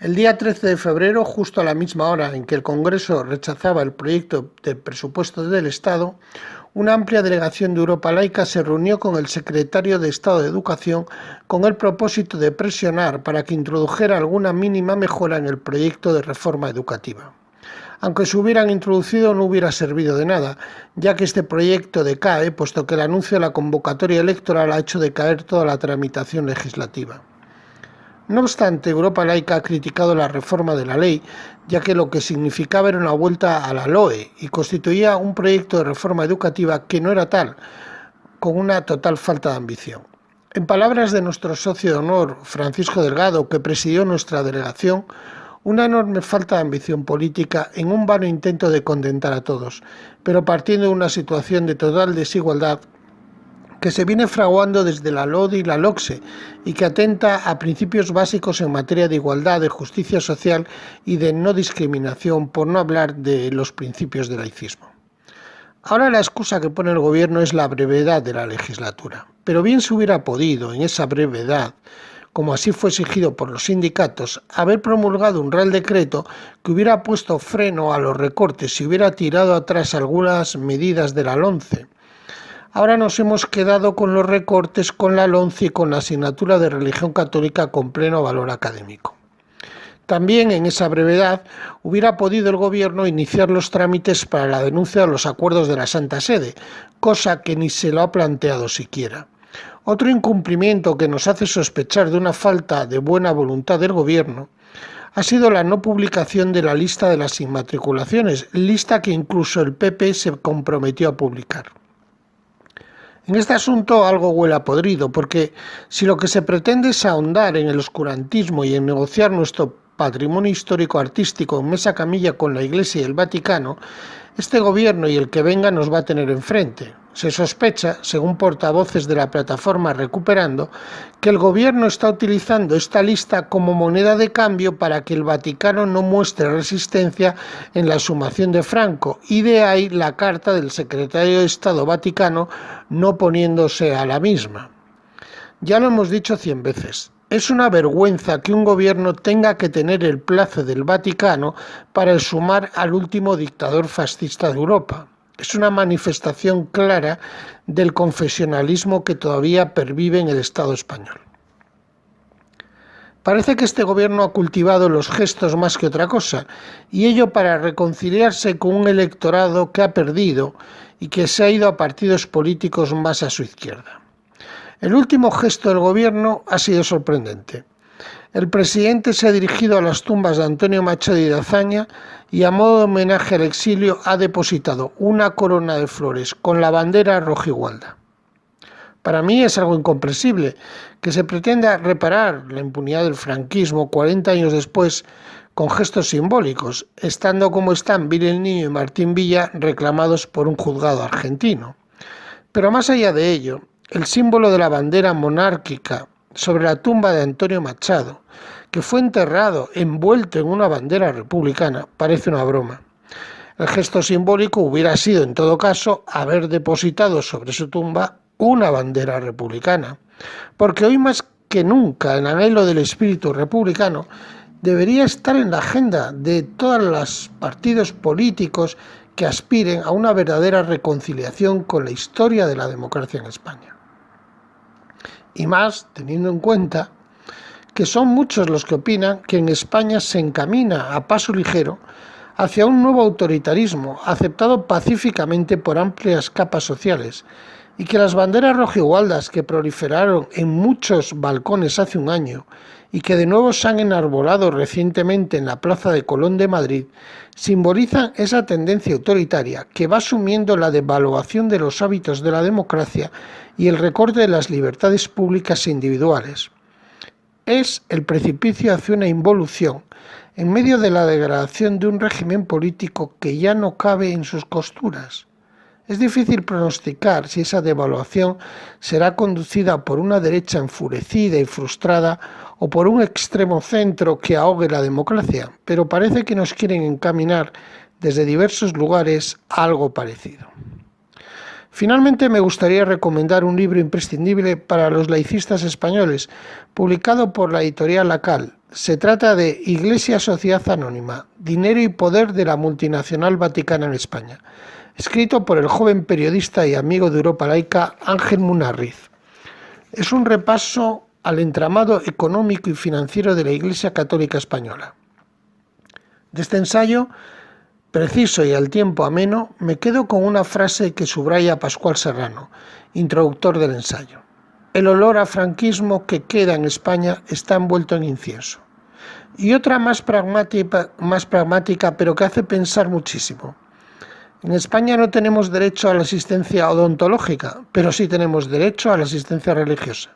El día 13 de febrero, justo a la misma hora en que el Congreso rechazaba el proyecto de presupuesto del Estado, una amplia delegación de Europa Laica se reunió con el secretario de Estado de Educación con el propósito de presionar para que introdujera alguna mínima mejora en el proyecto de reforma educativa. Aunque se hubieran introducido no hubiera servido de nada, ya que este proyecto decae, puesto que el anuncio de la convocatoria electoral ha hecho decaer toda la tramitación legislativa. No obstante, Europa Laica ha criticado la reforma de la ley, ya que lo que significaba era una vuelta a la LOE y constituía un proyecto de reforma educativa que no era tal, con una total falta de ambición. En palabras de nuestro socio de honor, Francisco Delgado, que presidió nuestra delegación, una enorme falta de ambición política en un vano intento de contentar a todos, pero partiendo de una situación de total desigualdad que se viene fraguando desde la LODE y la LOCSE y que atenta a principios básicos en materia de igualdad, de justicia social y de no discriminación, por no hablar de los principios del laicismo. Ahora la excusa que pone el gobierno es la brevedad de la legislatura, pero bien se hubiera podido, en esa brevedad, como así fue exigido por los sindicatos, haber promulgado un real decreto que hubiera puesto freno a los recortes y hubiera tirado atrás algunas medidas de la LONCE, Ahora nos hemos quedado con los recortes, con la LONCE y con la asignatura de religión católica con pleno valor académico. También en esa brevedad hubiera podido el Gobierno iniciar los trámites para la denuncia de los acuerdos de la Santa Sede, cosa que ni se lo ha planteado siquiera. Otro incumplimiento que nos hace sospechar de una falta de buena voluntad del Gobierno ha sido la no publicación de la lista de las inmatriculaciones, lista que incluso el PP se comprometió a publicar. En este asunto algo huele a podrido, porque si lo que se pretende es ahondar en el oscurantismo y en negociar nuestro patrimonio histórico artístico en mesa camilla con la Iglesia y el Vaticano, este gobierno y el que venga nos va a tener enfrente. Se sospecha, según portavoces de la plataforma Recuperando, que el gobierno está utilizando esta lista como moneda de cambio para que el Vaticano no muestre resistencia en la sumación de Franco, y de ahí la carta del secretario de Estado Vaticano no poniéndose a la misma. Ya lo hemos dicho cien veces, es una vergüenza que un gobierno tenga que tener el plazo del Vaticano para sumar al último dictador fascista de Europa. Es una manifestación clara del confesionalismo que todavía pervive en el Estado español. Parece que este gobierno ha cultivado los gestos más que otra cosa, y ello para reconciliarse con un electorado que ha perdido y que se ha ido a partidos políticos más a su izquierda. El último gesto del gobierno ha sido sorprendente. El presidente se ha dirigido a las tumbas de Antonio Machado y de Azaña y a modo de homenaje al exilio ha depositado una corona de flores con la bandera rojigualda. Para mí es algo incomprensible que se pretenda reparar la impunidad del franquismo 40 años después con gestos simbólicos, estando como están Vil Niño y Martín Villa reclamados por un juzgado argentino. Pero más allá de ello, el símbolo de la bandera monárquica sobre la tumba de Antonio Machado, que fue enterrado envuelto en una bandera republicana, parece una broma. El gesto simbólico hubiera sido, en todo caso, haber depositado sobre su tumba una bandera republicana, porque hoy más que nunca el anhelo del espíritu republicano debería estar en la agenda de todos los partidos políticos que aspiren a una verdadera reconciliación con la historia de la democracia en España y más teniendo en cuenta que son muchos los que opinan que en España se encamina a paso ligero hacia un nuevo autoritarismo aceptado pacíficamente por amplias capas sociales y que las banderas rojigualdas que proliferaron en muchos balcones hace un año y que de nuevo se han enarbolado recientemente en la Plaza de Colón de Madrid, simbolizan esa tendencia autoritaria que va asumiendo la devaluación de los hábitos de la democracia y el recorte de las libertades públicas e individuales. Es el precipicio hacia una involución en medio de la degradación de un régimen político que ya no cabe en sus costuras. Es difícil pronosticar si esa devaluación será conducida por una derecha enfurecida y frustrada o por un extremo centro que ahogue la democracia, pero parece que nos quieren encaminar desde diversos lugares algo parecido. Finalmente me gustaría recomendar un libro imprescindible para los laicistas españoles, publicado por la editorial Lacal, Se trata de Iglesia Sociedad Anónima, Dinero y Poder de la Multinacional Vaticana en España, escrito por el joven periodista y amigo de Europa Laica Ángel Munarriz. Es un repaso al entramado económico y financiero de la Iglesia Católica Española. De este ensayo, preciso y al tiempo ameno, me quedo con una frase que subraya Pascual Serrano, introductor del ensayo. El olor a franquismo que queda en España está envuelto en incienso. Y otra más pragmática, más pragmática, pero que hace pensar muchísimo. En España no tenemos derecho a la asistencia odontológica, pero sí tenemos derecho a la asistencia religiosa.